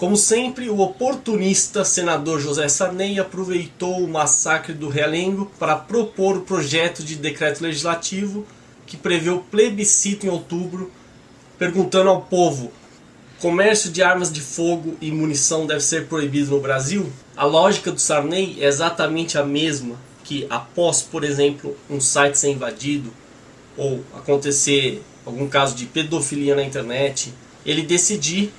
Como sempre, o oportunista senador José Sarney aproveitou o massacre do Realengo para propor o projeto de decreto legislativo que prevê o plebiscito em outubro, perguntando ao povo comércio de armas de fogo e munição deve ser proibido no Brasil? A lógica do Sarney é exatamente a mesma que após, por exemplo, um site ser invadido ou acontecer algum caso de pedofilia na internet, ele decidir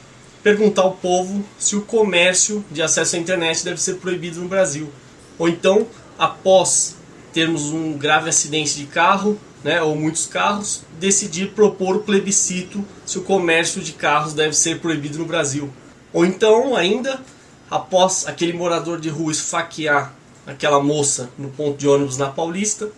perguntar ao povo se o comércio de acesso à internet deve ser proibido no Brasil. Ou então, após termos um grave acidente de carro, né, ou muitos carros, decidir propor o plebiscito se o comércio de carros deve ser proibido no Brasil. Ou então, ainda, após aquele morador de rua esfaquear aquela moça no ponto de ônibus na Paulista,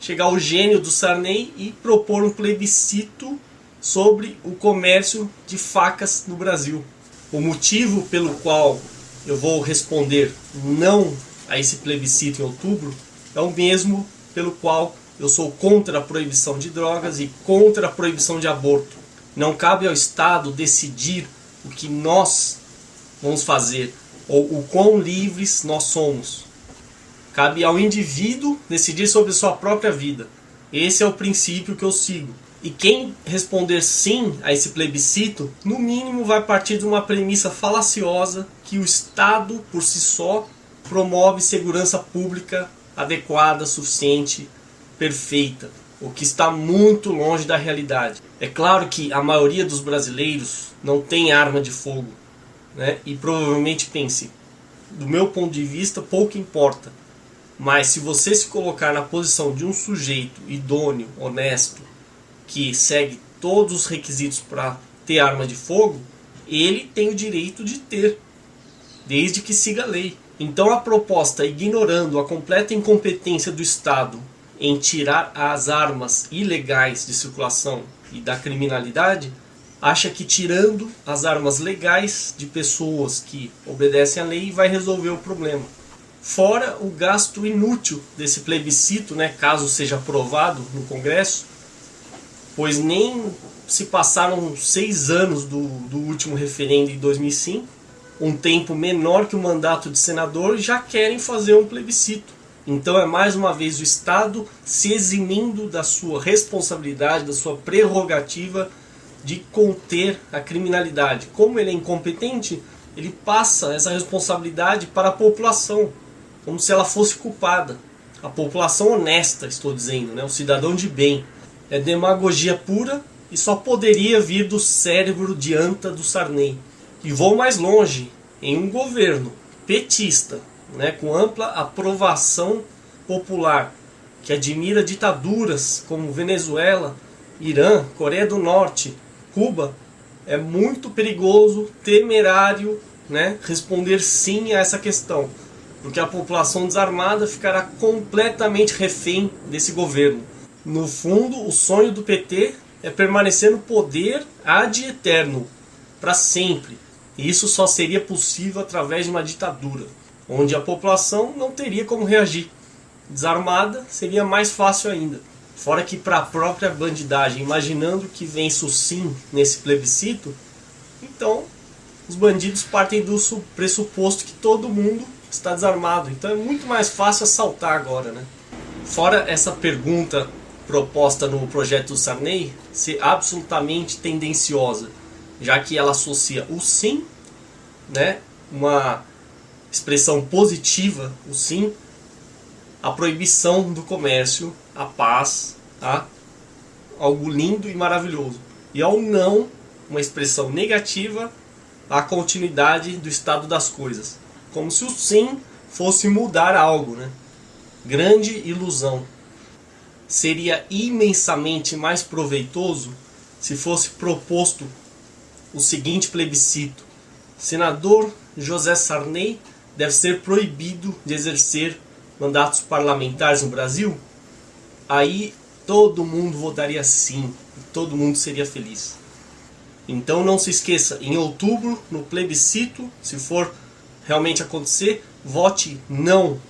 chegar o gênio do Sarney e propor um plebiscito sobre o comércio de facas no Brasil. O motivo pelo qual eu vou responder não a esse plebiscito em outubro é o mesmo pelo qual eu sou contra a proibição de drogas e contra a proibição de aborto. Não cabe ao Estado decidir o que nós vamos fazer ou o quão livres nós somos. Cabe ao indivíduo decidir sobre sua própria vida. Esse é o princípio que eu sigo. E quem responder sim a esse plebiscito, no mínimo vai partir de uma premissa falaciosa que o Estado, por si só, promove segurança pública adequada, suficiente, perfeita, o que está muito longe da realidade. É claro que a maioria dos brasileiros não tem arma de fogo, né? e provavelmente pense, do meu ponto de vista, pouco importa. Mas se você se colocar na posição de um sujeito idôneo, honesto, que segue todos os requisitos para ter arma de fogo, ele tem o direito de ter, desde que siga a lei. Então a proposta, ignorando a completa incompetência do Estado em tirar as armas ilegais de circulação e da criminalidade, acha que tirando as armas legais de pessoas que obedecem à lei vai resolver o problema. Fora o gasto inútil desse plebiscito, né, caso seja aprovado no Congresso, pois nem se passaram seis anos do, do último referendo em 2005, um tempo menor que o mandato de senador, já querem fazer um plebiscito. Então é mais uma vez o Estado se eximindo da sua responsabilidade, da sua prerrogativa de conter a criminalidade. Como ele é incompetente, ele passa essa responsabilidade para a população, como se ela fosse culpada. A população honesta, estou dizendo, né? o cidadão de bem é demagogia pura e só poderia vir do cérebro de anta do Sarney. E vou mais longe, em um governo petista, né, com ampla aprovação popular, que admira ditaduras como Venezuela, Irã, Coreia do Norte, Cuba, é muito perigoso, temerário né, responder sim a essa questão, porque a população desarmada ficará completamente refém desse governo. No fundo, o sonho do PT é permanecer no poder ad eterno, para sempre. E isso só seria possível através de uma ditadura, onde a população não teria como reagir. Desarmada seria mais fácil ainda. Fora que para a própria bandidagem, imaginando que vence o sim nesse plebiscito, então os bandidos partem do pressuposto que todo mundo está desarmado. Então é muito mais fácil assaltar agora, né? Fora essa pergunta proposta no projeto Sarney ser absolutamente tendenciosa, já que ela associa o sim, né, uma expressão positiva, o sim, a proibição do comércio, a paz, tá? algo lindo e maravilhoso. E ao não, uma expressão negativa, a continuidade do estado das coisas. Como se o sim fosse mudar algo, né? Grande ilusão seria imensamente mais proveitoso se fosse proposto o seguinte plebiscito. Senador José Sarney deve ser proibido de exercer mandatos parlamentares no Brasil? Aí todo mundo votaria sim, todo mundo seria feliz. Então não se esqueça, em outubro, no plebiscito, se for realmente acontecer, vote não